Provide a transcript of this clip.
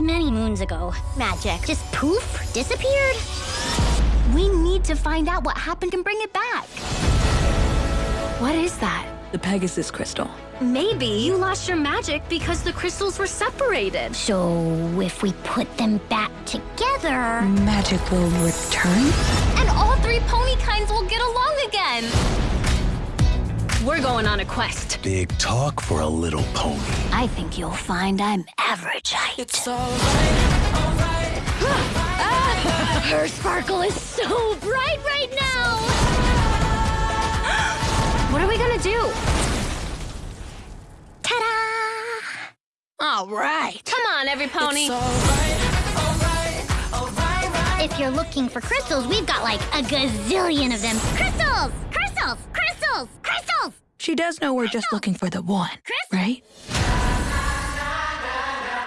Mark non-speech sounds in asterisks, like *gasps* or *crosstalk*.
many moons ago. Magic. Just poof, disappeared. We need to find out what happened and bring it back. What is that? The Pegasus crystal. Maybe you lost your magic because the crystals were separated. So if we put them back together... Magic will return? And all three pony kinds will get along again. We're going on a quest. Big talk for a little pony. I think you'll find I'm average height. It's alright, alright, *laughs* Her sparkle is so bright right now! *gasps* What are we gonna do? Ta-da! All right. Come on, every pony. Right. If you're looking for crystals, we've got like a gazillion of them. Crystals! Crystals! Crystals! Crystals! She does know we're just looking for the one, right?